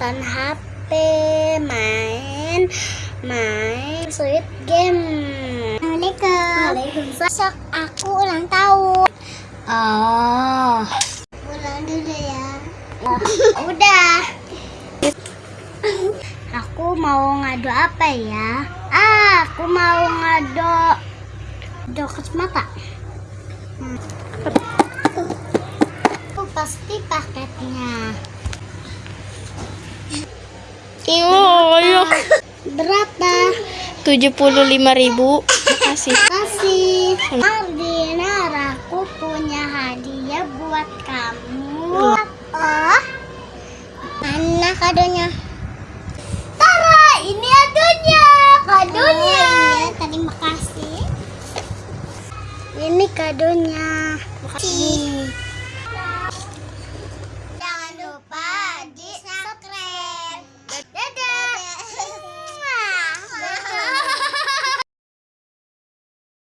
nonton HP, main main sweet game. Assalamualaikum. Besok aku ulang tahun. Oh. Ulang dulu ya. Oh, udah. aku mau ngadu apa ya? Ah, aku mau ngadu ngadu kacamata. Hmm. Aku pasti paketnya. Iyo, ayo. Berapa? 75.000. Makasih. Kasih. Ardinar, aku punya hadiah buat kamu. Oh, mana kadonya? Tara, ini adonya. Kadonya. Oh, iya, terima kasih. Ini kadonya.